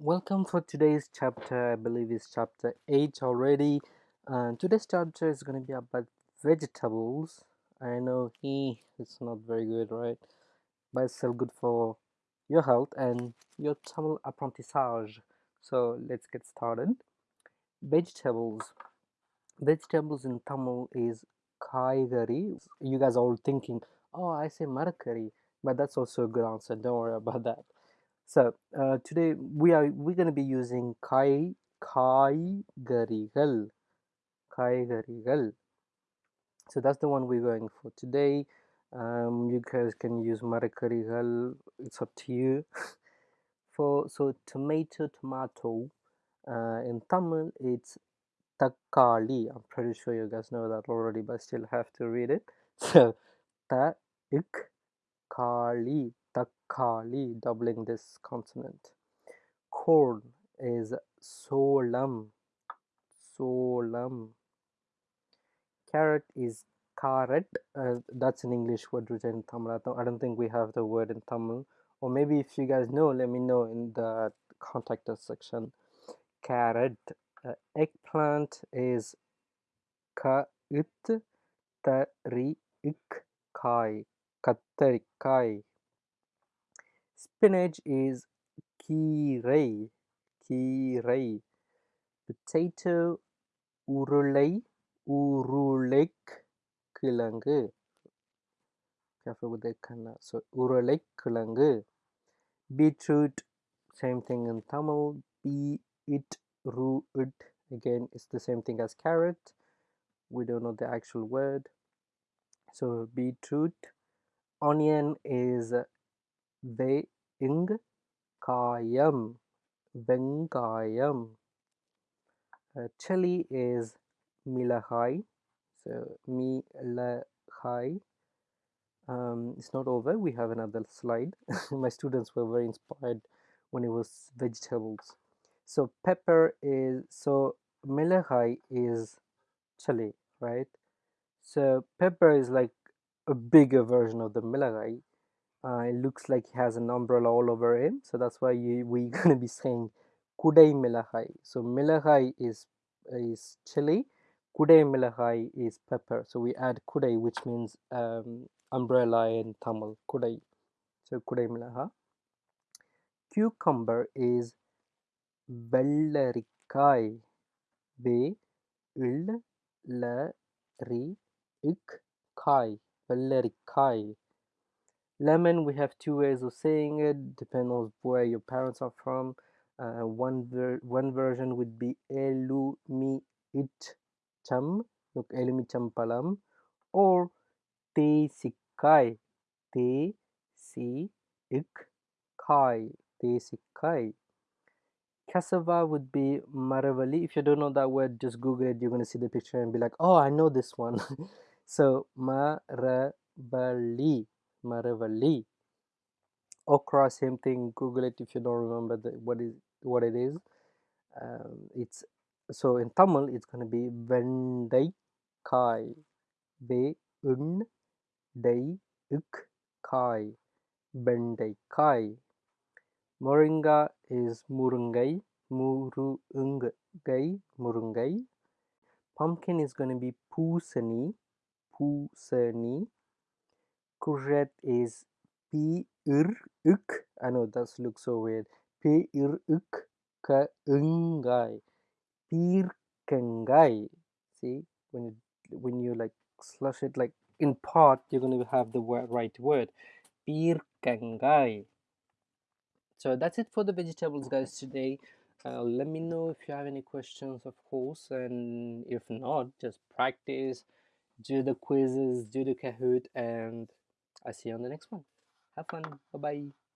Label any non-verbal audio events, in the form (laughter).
welcome for today's chapter. I believe it's chapter 8 already. And today's chapter is going to be about vegetables. I know he it's not very good, right? But it's still good for your health and your Tamil apprentissage. So let's get started. Vegetables. Vegetables in Tamil is kaigari. You guys are all thinking, oh, I say marakari, but that's also a good answer. Don't worry about that. So uh, today we are we're going to be using kai kai garigal kai garigal. So that's the one we're going for today. Um, you guys can use marakarigal. It's up to you. (laughs) for so tomato tomato uh, in Tamil it's takali. I'm pretty sure you guys know that already, but still have to read it. (laughs) So ta ik kali takali doubling this consonant. Corn is solam solam. Carrot is carrot uh, that's an english word written in tamil. I don't, think we have the word in tamil. Or maybe if you guys know let me know in the contact us section. Carrot uh, eggplant is ka it tari ik kai kattarikai spinach is கீரை கீரை potato உருளை உருளைக் கிழங்கு careful with the kanna so உருளைக் கிழங்கு beetroot same thing in Tamil be it ru it again it's the same thing as carrot we don't know the actual word so beetroot onion is வெங் காயம் வெங்காயம் uh, chili is மிளகாய் so மிளகாய் um, it's not over we have another slide (laughs) my students were very inspired when it was vegetables so pepper is so மிளகாய் is chili right so pepper is like a bigger version of the Milagai. Uh, it looks like he has an umbrella all over him, so that's why you, (laughs) we're gonna be saying Kudai Milagai. So Milagai is is chili, Kudai Milagai is pepper. So we add Kudai, which means um, umbrella in Tamil. Kudai. So Kudai Milaha. Cucumber is Bellarikai. Be, il, la, ri, ik, kai. Balerikai. Lemon, we have two ways of saying it, depending on where your parents are from. Uh, one ver- one version would be elumi itcham, look elumi champalam, or te sikai, te si ik kai, te sikai. Cassava would be maravali. If you don't know that word, just Google it. You're gonna see the picture and be like, oh, I know this one. (laughs) so maravali maravali okra same thing. Google it if you don't remember the, what is what it is. Um, it's so in tamil it's going to be vendai kai. Ve un dai kai. Vendai kai. Moringa is murungai. Murungai. Murungai. Pumpkin is going to be pusani pusani courgette is p ir ik i know that looks so weird. P ir ik ka ungai pirkangai see when you when you like slush it like in part you're going to have the word, right word. Pirkangai so that's it for the vegetables guys today. Uh, let me know if you have any questions of course and if not just practice do the quizzes do the kahoot and i see you on the next one. Have fun. Bye bye